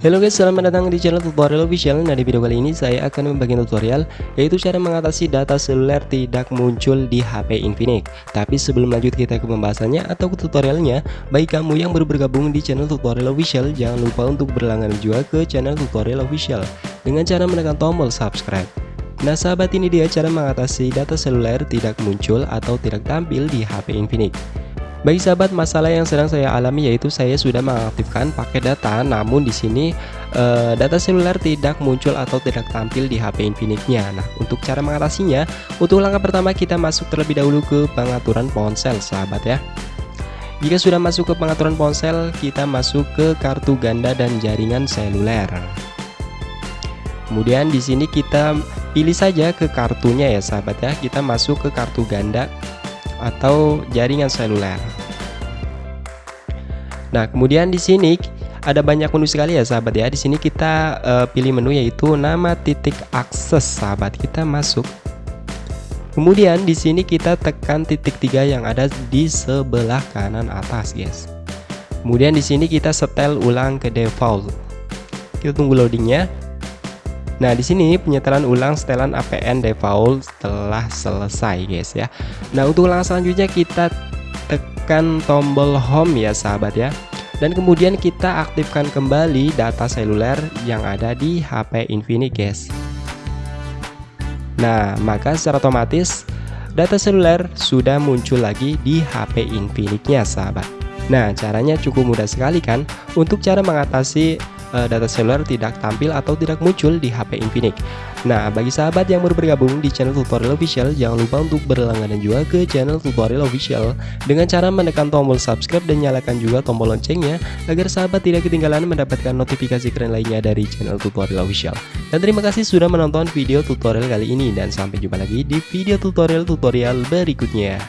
Halo guys, selamat datang di channel tutorial official. Nah di video kali ini saya akan membagi tutorial Yaitu cara mengatasi data seluler tidak muncul di HP Infinix. Tapi sebelum lanjut kita ke pembahasannya atau ke tutorialnya Bagi kamu yang baru bergabung di channel tutorial official Jangan lupa untuk berlangganan juga ke channel tutorial official. Dengan cara menekan tombol subscribe Nah sahabat ini dia cara mengatasi data seluler tidak muncul atau tidak tampil di HP Infinix bagi sahabat, masalah yang sedang saya alami yaitu saya sudah mengaktifkan paket data, namun di sini e, data seluler tidak muncul atau tidak tampil di HP Infinix-nya. Nah, untuk cara mengatasinya, untuk langkah pertama kita masuk terlebih dahulu ke pengaturan ponsel, sahabat ya. Jika sudah masuk ke pengaturan ponsel, kita masuk ke kartu ganda dan jaringan seluler. Kemudian di sini kita pilih saja ke kartunya ya, sahabat ya. Kita masuk ke kartu ganda atau jaringan seluler. Nah, kemudian di sini ada banyak menu sekali ya sahabat ya. Di sini kita uh, pilih menu yaitu nama titik akses sahabat. Kita masuk. Kemudian di sini kita tekan titik tiga yang ada di sebelah kanan atas, guys. Kemudian di sini kita setel ulang ke default. Kita tunggu loadingnya. Nah, di sini penyetelan ulang setelan APN default telah selesai, guys ya. Nah, untuk langkah selanjutnya kita tekan tombol home ya, sahabat ya. Dan kemudian kita aktifkan kembali data seluler yang ada di HP Infinix, guys. Nah, maka secara otomatis data seluler sudah muncul lagi di HP Infinix-nya, sahabat. Nah, caranya cukup mudah sekali kan? Untuk cara mengatasi uh, data seluler tidak tampil atau tidak muncul di HP Infinix. Nah, bagi sahabat yang baru bergabung di channel tutorial official, jangan lupa untuk berlangganan juga ke channel tutorial official dengan cara menekan tombol subscribe dan nyalakan juga tombol loncengnya agar sahabat tidak ketinggalan mendapatkan notifikasi keren lainnya dari channel tutorial official. Dan terima kasih sudah menonton video tutorial kali ini dan sampai jumpa lagi di video tutorial-tutorial berikutnya.